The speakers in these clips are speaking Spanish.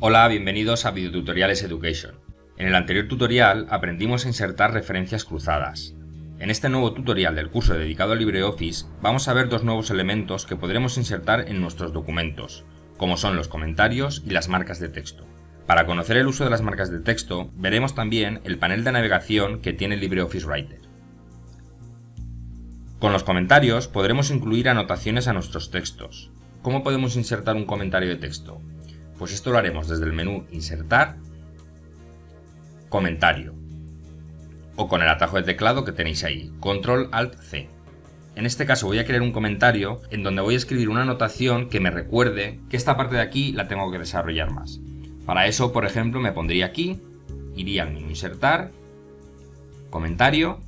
Hola, bienvenidos a Videotutoriales Education. En el anterior tutorial aprendimos a insertar referencias cruzadas. En este nuevo tutorial del curso dedicado a LibreOffice vamos a ver dos nuevos elementos que podremos insertar en nuestros documentos, como son los comentarios y las marcas de texto. Para conocer el uso de las marcas de texto, veremos también el panel de navegación que tiene LibreOffice Writer. Con los comentarios podremos incluir anotaciones a nuestros textos. ¿Cómo podemos insertar un comentario de texto? Pues esto lo haremos desde el menú Insertar, Comentario, o con el atajo de teclado que tenéis ahí, Control Alt C. En este caso voy a crear un comentario en donde voy a escribir una anotación que me recuerde que esta parte de aquí la tengo que desarrollar más. Para eso, por ejemplo, me pondría aquí, iría al menú Insertar, Comentario,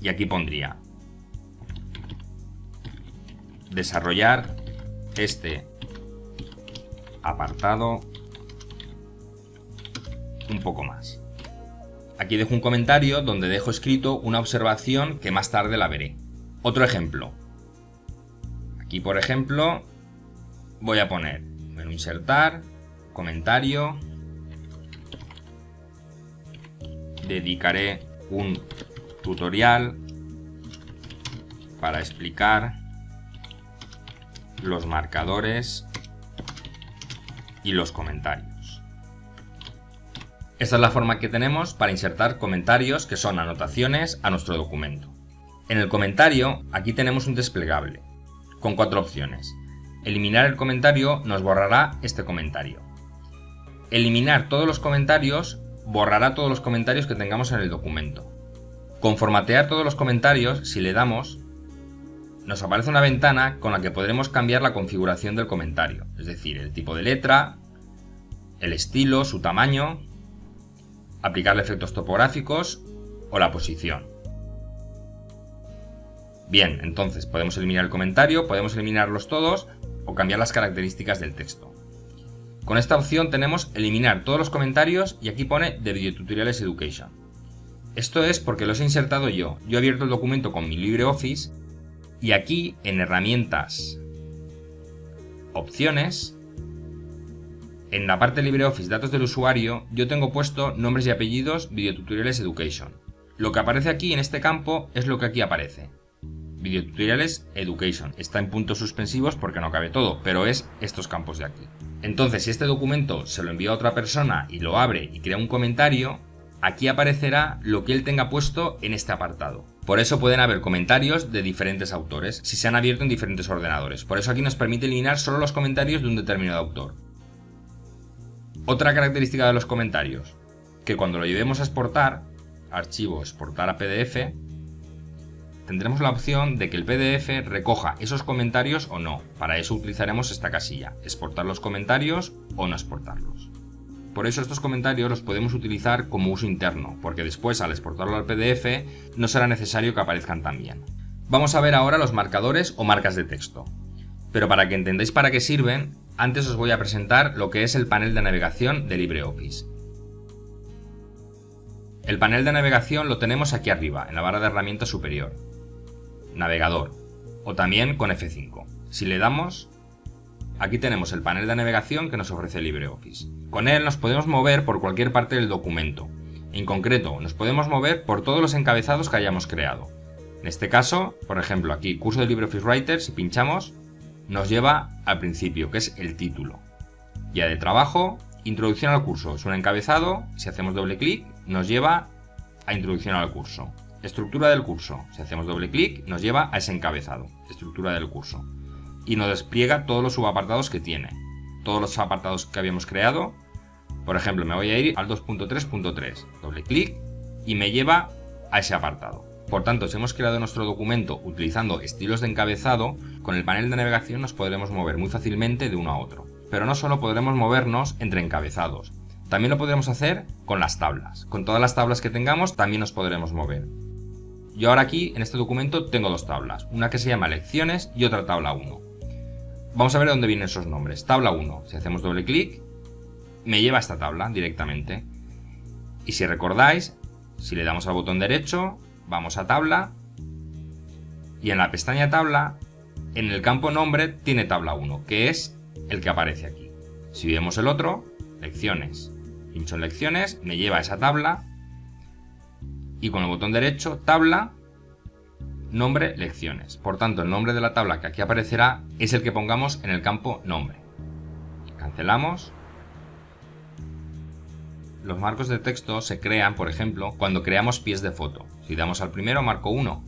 y aquí pondría Desarrollar este apartado un poco más. Aquí dejo un comentario donde dejo escrito una observación que más tarde la veré. Otro ejemplo. Aquí, por ejemplo, voy a poner menú insertar, comentario, dedicaré un tutorial para explicar los marcadores y los comentarios. Esta es la forma que tenemos para insertar comentarios que son anotaciones a nuestro documento. En el comentario, aquí tenemos un desplegable, con cuatro opciones. Eliminar el comentario nos borrará este comentario. Eliminar todos los comentarios borrará todos los comentarios que tengamos en el documento. Con formatear todos los comentarios, si le damos, nos aparece una ventana con la que podremos cambiar la configuración del comentario, es decir, el tipo de letra, el estilo, su tamaño, aplicarle efectos topográficos o la posición. Bien, entonces podemos eliminar el comentario, podemos eliminarlos todos o cambiar las características del texto. Con esta opción tenemos eliminar todos los comentarios y aquí pone de Videotutoriales Education. Esto es porque los he insertado yo. Yo he abierto el documento con mi LibreOffice y aquí en herramientas, opciones, en la parte LibreOffice datos del usuario yo tengo puesto nombres y apellidos videotutoriales education. Lo que aparece aquí en este campo es lo que aquí aparece. Videotutoriales Education. Está en puntos suspensivos porque no cabe todo, pero es estos campos de aquí. Entonces, si este documento se lo envía a otra persona y lo abre y crea un comentario, aquí aparecerá lo que él tenga puesto en este apartado. Por eso pueden haber comentarios de diferentes autores, si se han abierto en diferentes ordenadores. Por eso aquí nos permite eliminar solo los comentarios de un determinado autor. Otra característica de los comentarios, que cuando lo llevemos a exportar, archivo exportar a PDF, tendremos la opción de que el PDF recoja esos comentarios o no. Para eso utilizaremos esta casilla, exportar los comentarios o no exportarlos. Por eso estos comentarios los podemos utilizar como uso interno, porque después al exportarlo al PDF no será necesario que aparezcan también. Vamos a ver ahora los marcadores o marcas de texto. Pero para que entendáis para qué sirven, antes os voy a presentar lo que es el panel de navegación de LibreOffice. El panel de navegación lo tenemos aquí arriba, en la barra de herramientas superior. Navegador, o también con F5. Si le damos, Aquí tenemos el panel de navegación que nos ofrece LibreOffice. Con él nos podemos mover por cualquier parte del documento. En concreto, nos podemos mover por todos los encabezados que hayamos creado. En este caso, por ejemplo, aquí, curso de LibreOffice Writer, si pinchamos, nos lleva al principio, que es el título. Guía de trabajo, introducción al curso, es un encabezado, si hacemos doble clic, nos lleva a introducción al curso. Estructura del curso, si hacemos doble clic, nos lleva a ese encabezado, estructura del curso y nos despliega todos los subapartados que tiene. Todos los apartados que habíamos creado. Por ejemplo, me voy a ir al 2.3.3. Doble clic y me lleva a ese apartado. Por tanto, si hemos creado nuestro documento utilizando estilos de encabezado, con el panel de navegación nos podremos mover muy fácilmente de uno a otro. Pero no solo podremos movernos entre encabezados, también lo podremos hacer con las tablas. Con todas las tablas que tengamos también nos podremos mover. Yo ahora aquí, en este documento, tengo dos tablas, una que se llama lecciones y otra tabla 1. Vamos a ver dónde vienen esos nombres. Tabla 1. Si hacemos doble clic, me lleva a esta tabla directamente. Y si recordáis, si le damos al botón derecho, vamos a tabla. Y en la pestaña tabla, en el campo nombre tiene tabla 1, que es el que aparece aquí. Si vemos el otro, lecciones. Pincho en lecciones, me lleva a esa tabla y con el botón derecho, tabla, nombre, lecciones. Por tanto, el nombre de la tabla que aquí aparecerá es el que pongamos en el campo nombre. Cancelamos. Los marcos de texto se crean, por ejemplo, cuando creamos pies de foto. Si damos al primero, marco 1.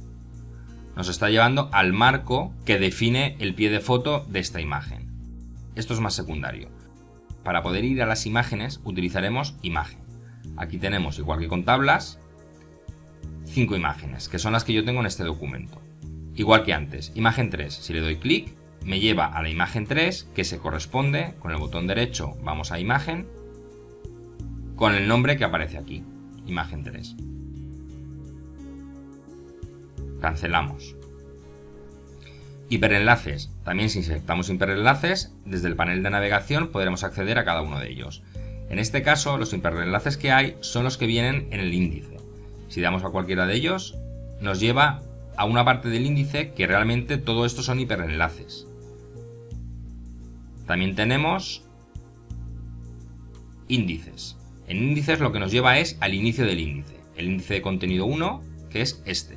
Nos está llevando al marco que define el pie de foto de esta imagen. Esto es más secundario. Para poder ir a las imágenes utilizaremos imagen. Aquí tenemos, igual que con tablas, cinco imágenes, que son las que yo tengo en este documento. Igual que antes, imagen 3, si le doy clic, me lleva a la imagen 3, que se corresponde, con el botón derecho vamos a imagen, con el nombre que aparece aquí, imagen 3. Cancelamos. Hiperenlaces. También si insertamos hiperenlaces, desde el panel de navegación podremos acceder a cada uno de ellos. En este caso, los hiperenlaces que hay son los que vienen en el índice. Si damos a cualquiera de ellos, nos lleva a una parte del índice que realmente todo esto son hiperenlaces. También tenemos índices. En índices lo que nos lleva es al inicio del índice. El índice de contenido 1, que es este.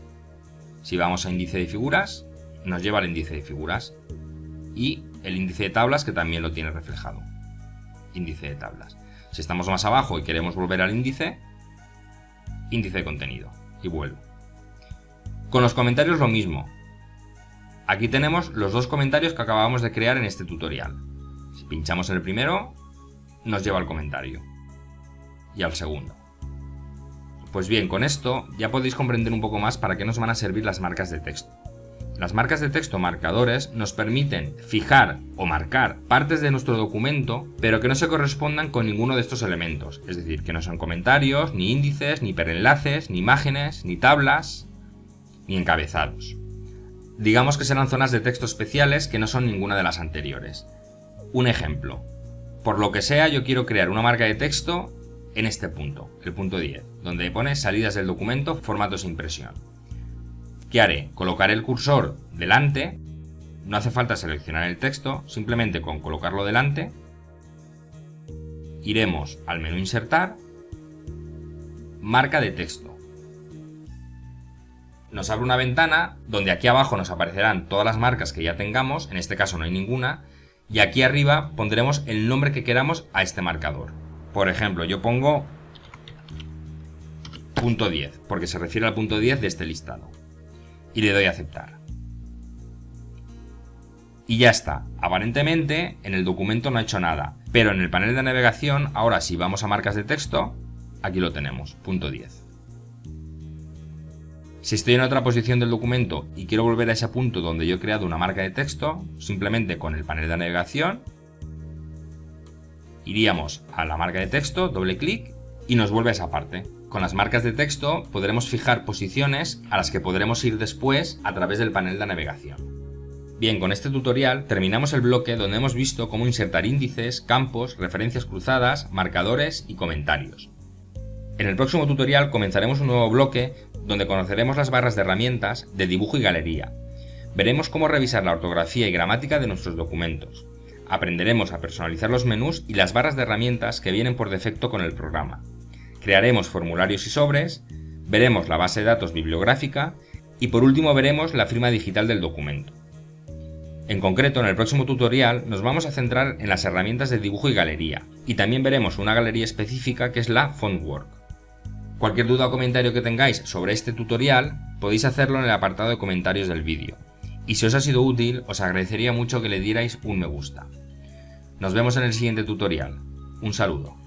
Si vamos a índice de figuras, nos lleva al índice de figuras. Y el índice de tablas, que también lo tiene reflejado. Índice de tablas. Si estamos más abajo y queremos volver al índice, índice de contenido y vuelvo. Con los comentarios lo mismo. Aquí tenemos los dos comentarios que acabamos de crear en este tutorial. Si pinchamos en el primero, nos lleva al comentario. Y al segundo. Pues bien, con esto ya podéis comprender un poco más para qué nos van a servir las marcas de texto. Las marcas de texto marcadores nos permiten fijar o marcar partes de nuestro documento, pero que no se correspondan con ninguno de estos elementos, es decir, que no son comentarios, ni índices, ni hiperenlaces, ni imágenes, ni tablas, ni encabezados. Digamos que serán zonas de texto especiales que no son ninguna de las anteriores. Un ejemplo. Por lo que sea, yo quiero crear una marca de texto en este punto, el punto 10, donde pone salidas del documento, formatos de impresión. ¿Qué haré? Colocaré el cursor delante, no hace falta seleccionar el texto, simplemente con colocarlo delante, iremos al menú Insertar, Marca de texto. Nos abre una ventana donde aquí abajo nos aparecerán todas las marcas que ya tengamos, en este caso no hay ninguna, y aquí arriba pondremos el nombre que queramos a este marcador. Por ejemplo, yo pongo punto 10, porque se refiere al punto 10 de este listado y le doy a aceptar. Y ya está. Aparentemente en el documento no ha hecho nada, pero en el panel de navegación, ahora si vamos a marcas de texto, aquí lo tenemos, punto 10. Si estoy en otra posición del documento y quiero volver a ese punto donde yo he creado una marca de texto, simplemente con el panel de navegación, iríamos a la marca de texto, doble clic y nos vuelve a esa parte. Con las marcas de texto podremos fijar posiciones a las que podremos ir después a través del panel de navegación. Bien, con este tutorial terminamos el bloque donde hemos visto cómo insertar índices, campos, referencias cruzadas, marcadores y comentarios. En el próximo tutorial comenzaremos un nuevo bloque donde conoceremos las barras de herramientas de dibujo y galería. Veremos cómo revisar la ortografía y gramática de nuestros documentos. Aprenderemos a personalizar los menús y las barras de herramientas que vienen por defecto con el programa crearemos formularios y sobres, veremos la base de datos bibliográfica y por último veremos la firma digital del documento. En concreto, en el próximo tutorial nos vamos a centrar en las herramientas de dibujo y galería, y también veremos una galería específica que es la Fontwork. Cualquier duda o comentario que tengáis sobre este tutorial podéis hacerlo en el apartado de comentarios del vídeo, y si os ha sido útil os agradecería mucho que le dierais un me gusta. Nos vemos en el siguiente tutorial. Un saludo.